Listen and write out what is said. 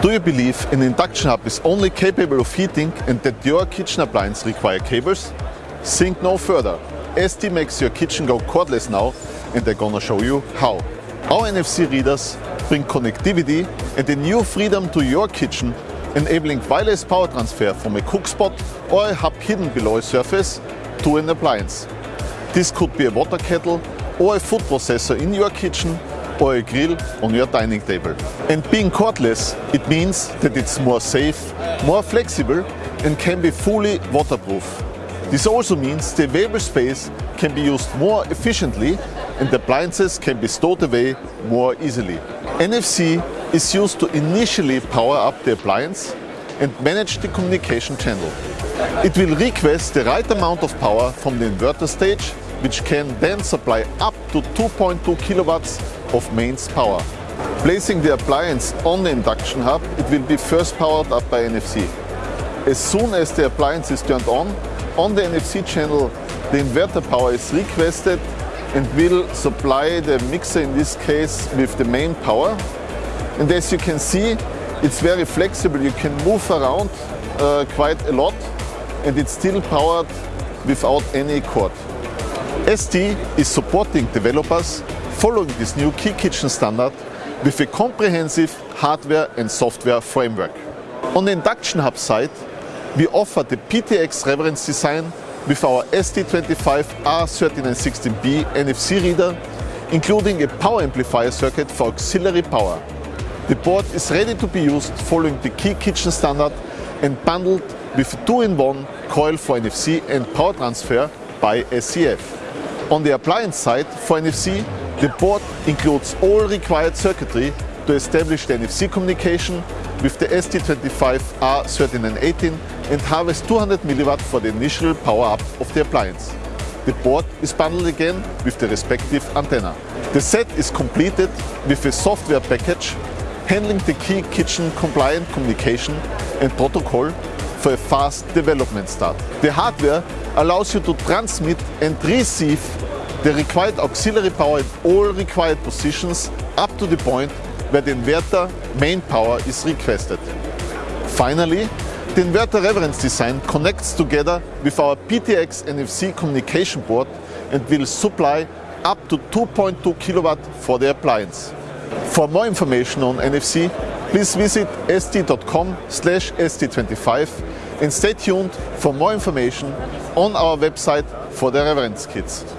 Do you believe an induction hob is only capable of heating and that your kitchen appliance require cables? Think no further. ST makes your kitchen go cordless now and they're gonna show you how. Our NFC readers bring connectivity and a new freedom to your kitchen, enabling wireless power transfer from a cook spot or a hub hidden below a surface to an appliance. This could be a water kettle or a food processor in your kitchen or a grill on your dining table. And being cordless, it means that it's more safe, more flexible and can be fully waterproof. This also means the available space can be used more efficiently and the appliances can be stored away more easily. NFC is used to initially power up the appliance and manage the communication channel. It will request the right amount of power from the inverter stage which can then supply up to 2.2 kilowatts of mains power. Placing the appliance on the induction hob, it will be first powered up by NFC. As soon as the appliance is turned on, on the NFC channel the inverter power is requested and will supply the mixer in this case with the main power. And as you can see, it's very flexible. You can move around uh, quite a lot and it's still powered without any cord. ST is supporting developers following this new Ki Kitchen standard with a comprehensive hardware and software framework. On the induction hob side, we offer the PTX reference design with our ST25R3916B NFC reader, including a power amplifier circuit for auxiliary power. The board is ready to be used following the Ki Kitchen standard and bundled with a 2-in-1 coil for NFC and power transfer by SCF. On the appliance side, for NFC, the board includes all required circuitry to establish the NFC communication with the ST25R3918 and harvest 200 mW for the initial power up of the appliance. The board is bundled again with the respective antenna. The set is completed with a software package handling the Ki kitchen compliant communication and protocol for a fast development start. The hardware allows you to transmit and receive the required auxiliary power in all required positions up to the point where the inverter main power is requested. Finally, the inverter reference design connects together with our PTX NFC communication board and will supply up to 2.2 kilowatt for the appliance. For more information on NFC, please visit st.com st25 and stay tuned for more information on our website for the reference kits.